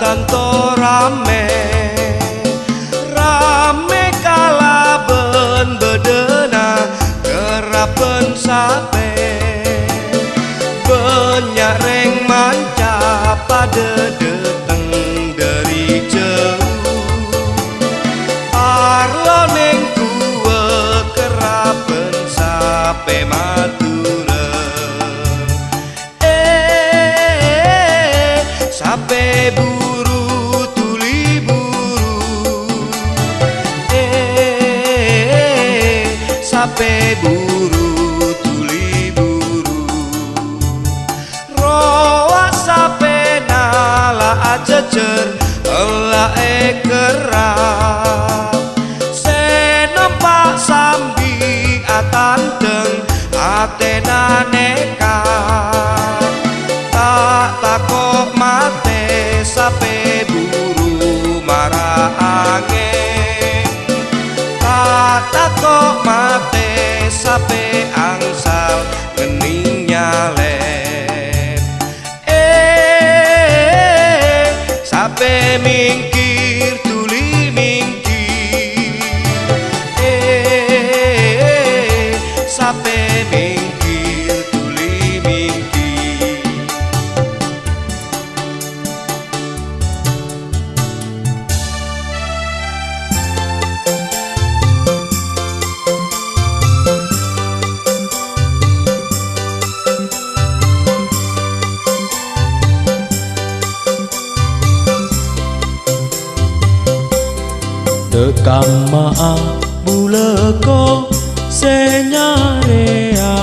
tanto rame. Rame kala ben bedena kerapen sape. Banyak reng manca pada sape buru tuli buru roa sape nala ajejer ela ekerap senompak sambi atanteng atena nekat tak takok mate sape buru marah angin. Tak takok sape angsal gening nyalep eh sape mingkir tuli mingkir. Eh sape mingkir Terkam maaf bula kau senyarea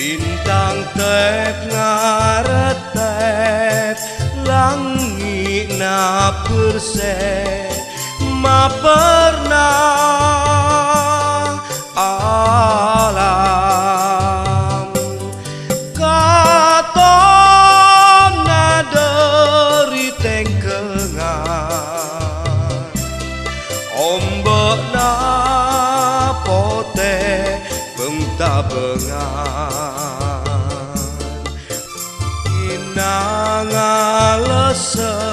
Bintang tek ngaretep Langi na perse Ma pernah alam. Katon naderi tengkengan Ombak na pote tak bengar Inang alesen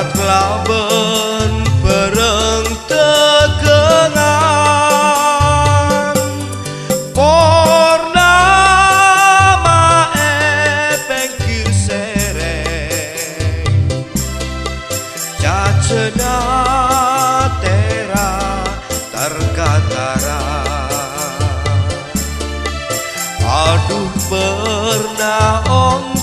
Syarat kelaben pereng tegengan. Purnama epeng kir sereng Cacena tera terkatara. Aduh pernah ongku